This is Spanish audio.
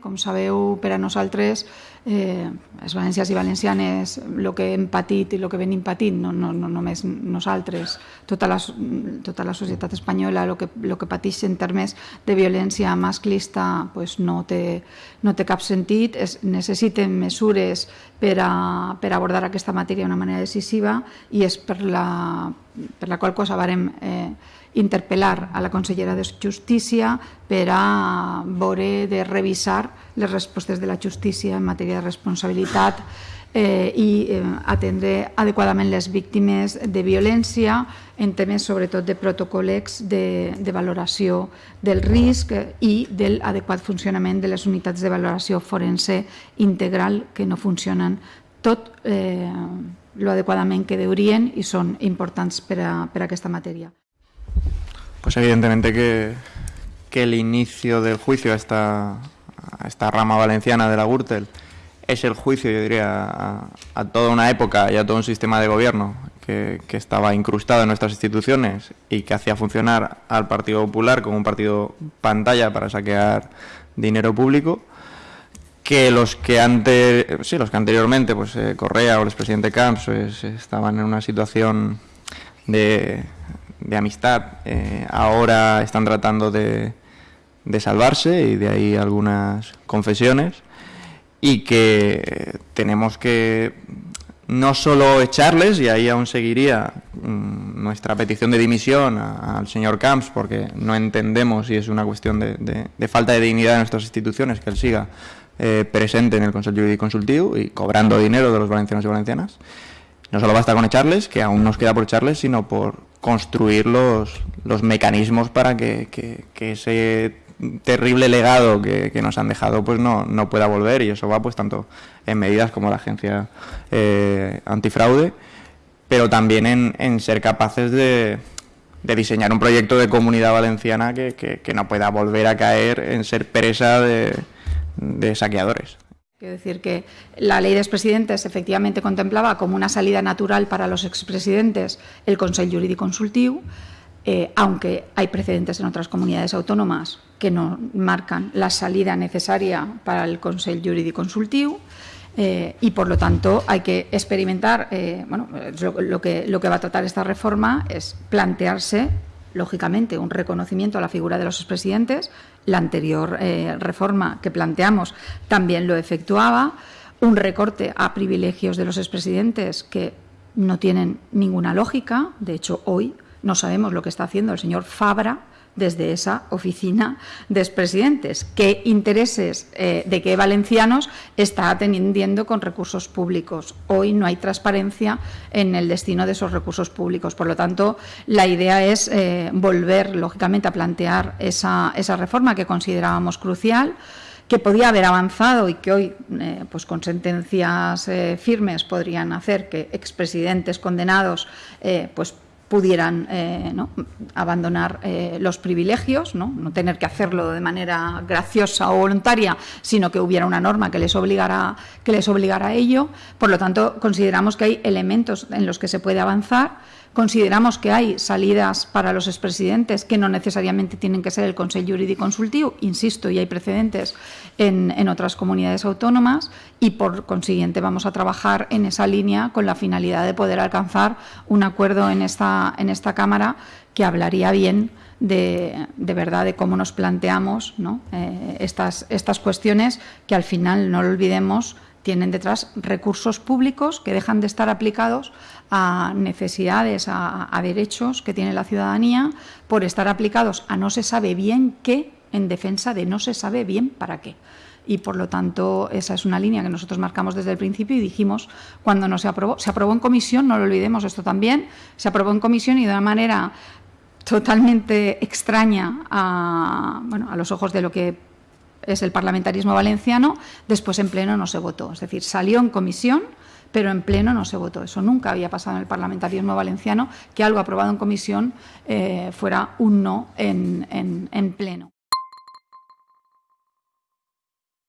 com sabeu, per a nosaltres, eh, els valencians i valencianes, el que hem patit i el que venim patint, no, no, no només nosaltres, tota la, tota la societat espanyola, el que, el que pateix en termes de violència masclista pues no, té, no té cap sentit, es necessiten mesures per a, per abordar aquesta matèria d'una manera decisiva i és per la, per la qual cosa varem eh, interpel·lar a la consellera de Justícia per a veure de revisar les respostes de la justícia en matèria de responsabilitat eh, i eh, atendre adequadament les víctimes de violència en temes sobretot de protocol·lecs de, de valoració del risc i del adequat funcionament de les unitats de valoració forense integral que no funcionen tot eh, lo adequadament que deurien i són importants per a. Pues evidentemente que, que el inicio del juicio a esta, esta rama valenciana de la Gürtel es el juicio, yo diría, a, a, toda una época y a todo un sistema de gobierno que, que, estaba incrustado en nuestras instituciones y que hacía funcionar al Partido Popular como un partido pantalla para saquear dinero público que los que antes sí, los que anteriormente pues eh, Correa o el expresidente Camps pues, estaban en una situación de amistad eh, ahora están tratando de, de, salvarse y de ahí algunas confesiones y que tenemos que no solo echarles, y ahí aún seguiría mmm, nuestra petición de dimisión al señor Camps, porque no entendemos si es una cuestión de, de, de, falta de dignidad de nuestras instituciones que él siga eh, presente en el Consejo Jurídico Consultivo y cobrando dinero de los valencianos y valencianas. No solo basta con echarles, que aún nos queda por echarles, sino por construir los, los mecanismos para que, que, que ese terrible legado que, que, nos han dejado pues no, no pueda volver y eso va pues tanto en medidas como la agencia eh, antifraude pero también en, en ser capaces de, de, diseñar un proyecto de comunidad valenciana que, que, que, no pueda volver a caer en ser presa de, de saqueadores. Quiero decir que la ley de expresidentes efectivamente contemplaba como una salida natural para los expresidentes el Consejo Jurídico Consultivo, eh, aunque hay precedentes en otras comunidades autónomas que no marcan la salida necesaria para el Consejo Jurídico Consultivo. Eh, y por lo tanto hay que experimentar, eh, bueno, lo, que, lo que va a tratar esta reforma es plantearse lógicamente, un reconocimiento a la figura de los expresidentes. La anterior eh, reforma que planteamos también lo efectuaba. Un recorte a privilegios de los expresidentes que no tienen ninguna lógica. De hecho, hoy no sabemos lo que está haciendo el señor Fabra desde esa oficina de expresidentes. ¿Qué intereses eh, de qué valencianos está atendiendo con recursos públicos? Hoy no hay transparencia en el destino de esos recursos públicos. Por lo tanto, la idea es eh, volver, lógicamente, a plantear esa, esa reforma que considerábamos crucial que podía haber avanzado y que hoy, eh, pues con sentencias firmes, podrían hacer que expresidentes condenados pues pudieran eh, abandonar eh, los privilegios, ¿no? tener que hacerlo de manera graciosa o voluntaria, sino que hubiera una norma que les, obligara, que les obligara a ello. Por lo tanto, consideramos que hay elementos en los que se puede avanzar Consideramos que hay salidas para los expresidentes que no necesariamente tienen que ser el Consejo Jurídico Consultivo, insisto, y hay precedentes en, en, otras comunidades autónomas y por consiguiente vamos a trabajar en esa línea con la finalidad de poder alcanzar un acuerdo en en esta Cámara que hablaría bien de, de verdad de cómo nos planteamos ¿no? eh, estas, estas cuestiones que al final, no lo olvidemos, tienen detrás recursos públicos que dejan de estar aplicados a necesidades, a, derechos que tiene la ciudadanía por estar aplicados a no se sabe bien qué en defensa de no se sabe bien para qué. Y por lo tanto, esa es una línea que nosotros marcamos desde el principio y dijimos cuando no se aprobó. Se aprobó en comisión, no lo olvidemos esto también, se aprobó en comisión y de una manera totalmente extraña a, bueno, a los ojos de lo que es el parlamentarismo valenciano, después en pleno no se votó. Es decir, salió en comisión, pero en pleno no se votó. Eso nunca había pasado en el parlamentarismo valenciano, que algo aprobado en comisión eh, fuera un no en, en, en pleno.